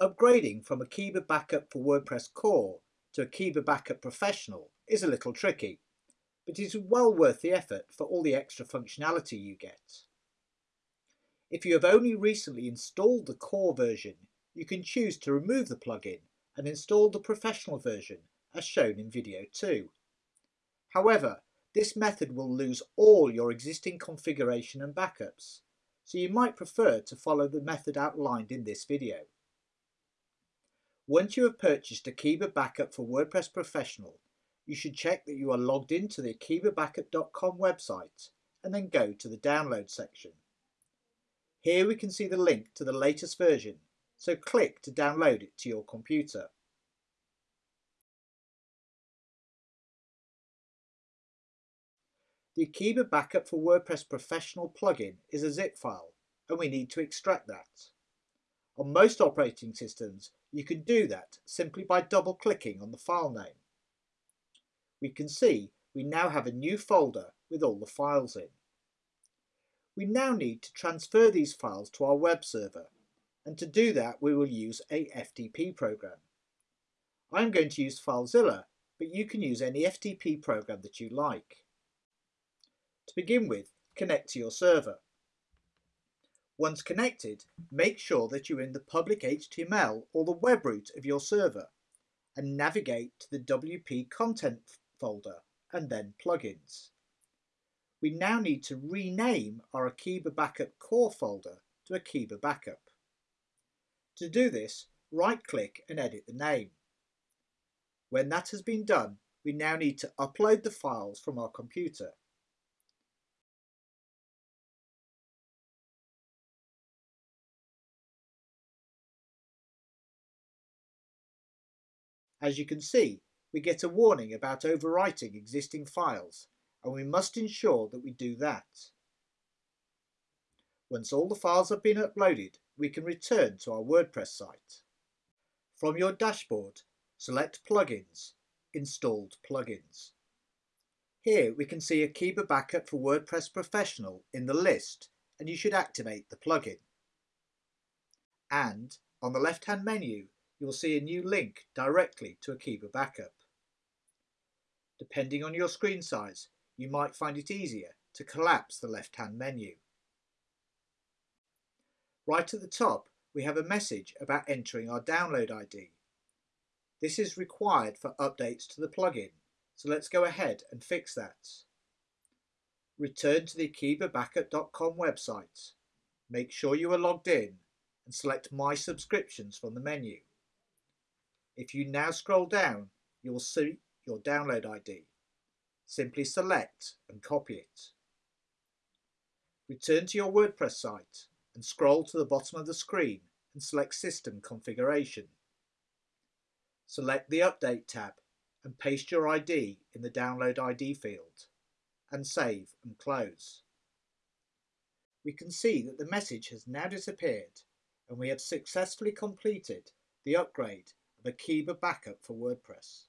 Upgrading from Akeeba Backup for WordPress Core to Akeeba Backup Professional is a little tricky, but it is well worth the effort for all the extra functionality you get. If you have only recently installed the core version, you can choose to remove the plugin and install the professional version as shown in video 2. However, this method will lose all your existing configuration and backups, so you might prefer to follow the method outlined in this video. Once you have purchased Akeeba Backup for WordPress Professional, you should check that you are logged into the akeebabackup.com website and then go to the download section. Here we can see the link to the latest version, so click to download it to your computer. The Akeeba Backup for WordPress Professional plugin is a zip file and we need to extract that. On most operating systems you can do that simply by double clicking on the file name. We can see we now have a new folder with all the files in. We now need to transfer these files to our web server and to do that we will use a FTP program. I'm going to use FileZilla but you can use any FTP program that you like. To begin with, connect to your server. Once connected, make sure that you're in the public HTML or the web root of your server and navigate to the WP content folder and then plugins. We now need to rename our Akeeba Backup core folder to Akeeba Backup. To do this, right-click and edit the name. When that has been done, we now need to upload the files from our computer. As you can see, we get a warning about overwriting existing files and we must ensure that we do that. Once all the files have been uploaded, we can return to our WordPress site. From your dashboard, select Plugins, Installed Plugins. Here we can see Akeeba Backup for WordPress Professional in the list and you should activate the plugin. And on the left-hand menu, you will see a new link directly to Akeeba Backup. Depending on your screen size, you might find it easier to collapse the left-hand menu. Right at the top, we have a message about entering our download ID. This is required for updates to the plugin, so let's go ahead and fix that. Return to the akeebabackup.com website. Make sure you are logged in and select My Subscriptions from the menu. If you now scroll down, you will see your download ID. Simply select and copy it. Return to your WordPress site and scroll to the bottom of the screen and select System Configuration. Select the Update tab and paste your ID in the Download ID field and save and close. We can see that the message has now disappeared and we have successfully completed the upgrade Akeeba Backup for WordPress.